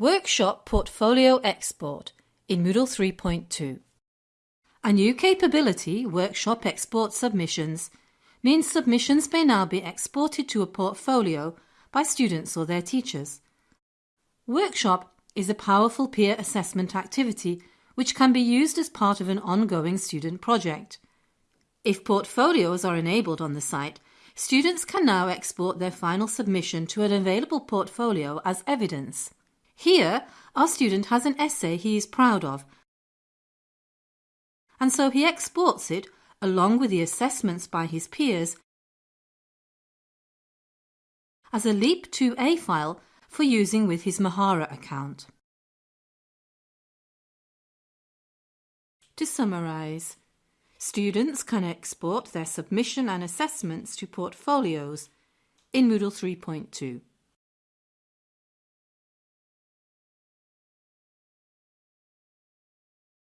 Workshop Portfolio Export in Moodle 3.2. A new capability, Workshop Export Submissions, means submissions may now be exported to a portfolio by students or their teachers. Workshop is a powerful peer assessment activity which can be used as part of an ongoing student project. If portfolios are enabled on the site, students can now export their final submission to an available portfolio as evidence. Here, our student has an essay he is proud of, and so he exports it along with the assessments by his peers as a LEAP 2A file for using with his Mahara account. To summarise, students can export their submission and assessments to portfolios in Moodle 3.2.